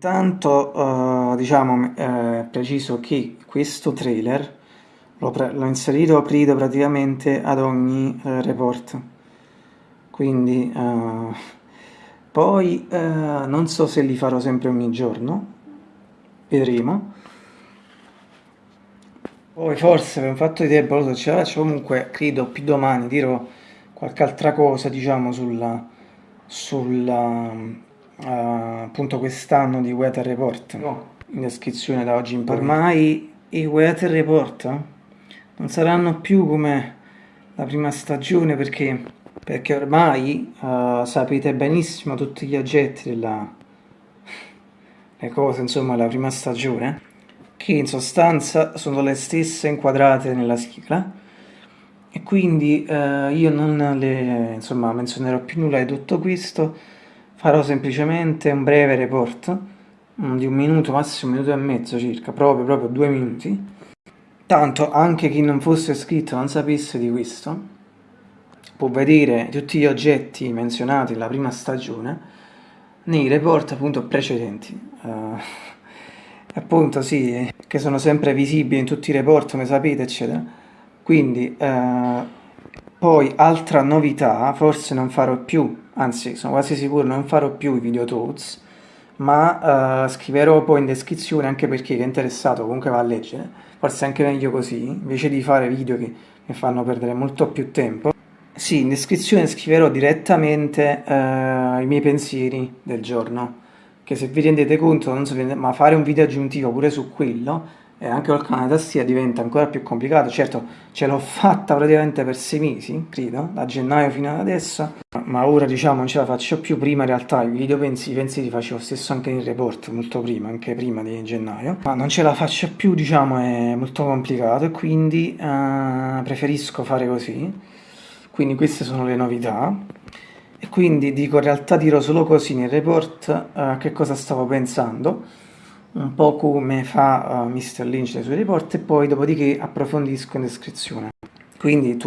Intanto uh, diciamo eh, preciso che questo trailer l'ho inserito credo praticamente ad ogni uh, report. Quindi uh, poi non so se li farò sempre ogni giorno. Vedremo. Poi forse per un fatto di tempo lo so ce la faccio. Comunque credo più domani dirò qualche altra cosa diciamo sulla sulla appunto quest'anno di Weather Report no. in descrizione da oggi in poi. Ormai i Weather Report non saranno più come la prima stagione perché, perché ormai uh, sapete benissimo tutti gli oggetti della le cose insomma della prima stagione che in sostanza sono le stesse inquadrate nella sigla e quindi eh, io non le insomma menzionerò più nulla di tutto questo farò semplicemente un breve report di un minuto, massimo un minuto e mezzo circa, proprio, proprio due minuti. Tanto anche chi non fosse iscritto non sapesse di questo, può vedere tutti gli oggetti menzionati nella prima stagione nei report appunto precedenti. Uh, appunto sì, che sono sempre visibili in tutti i report, come sapete, eccetera. Quindi, uh, poi altra novità, forse non farò più anzi sono quasi sicuro non farò più i video talks ma uh, scriverò poi in descrizione anche per chi è interessato comunque va a leggere. Forse anche meglio così invece di fare video che mi fanno perdere molto più tempo. Sì, in descrizione scriverò direttamente uh, i miei pensieri del giorno che se vi rendete conto non so, ma fare un video aggiuntivo pure su quello e anche col canale tastiera diventa ancora più complicato. Certo ce l'ho fatta praticamente per sei mesi credo da gennaio fino ad adesso ma ora diciamo non ce la faccio più prima in realtà i video pensi, li facevo stesso anche in report molto prima anche prima di gennaio ma non ce la faccio più diciamo è molto complicato e quindi uh, preferisco fare così quindi queste sono le novità e quindi dico in realtà dirò solo così nel report uh, che cosa stavo pensando un po' come fa uh, Mr. Lynch nei suoi report e poi dopodiché approfondisco in descrizione. Quindi tu